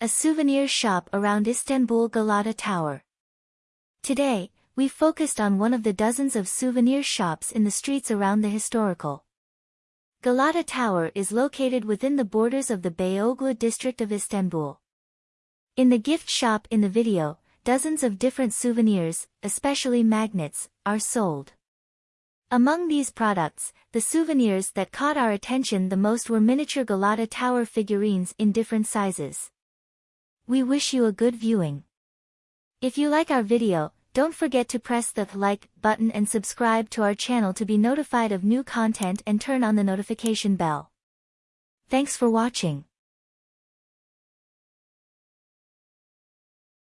a souvenir shop around Istanbul Galata Tower. Today, we focused on one of the dozens of souvenir shops in the streets around the historical Galata Tower is located within the borders of the Beyoğlu district of Istanbul. In the gift shop in the video, dozens of different souvenirs, especially magnets, are sold. Among these products, the souvenirs that caught our attention the most were miniature Galata Tower figurines in different sizes. We wish you a good viewing. If you like our video, don't forget to press the like button and subscribe to our channel to be notified of new content and turn on the notification bell. Thanks for watching.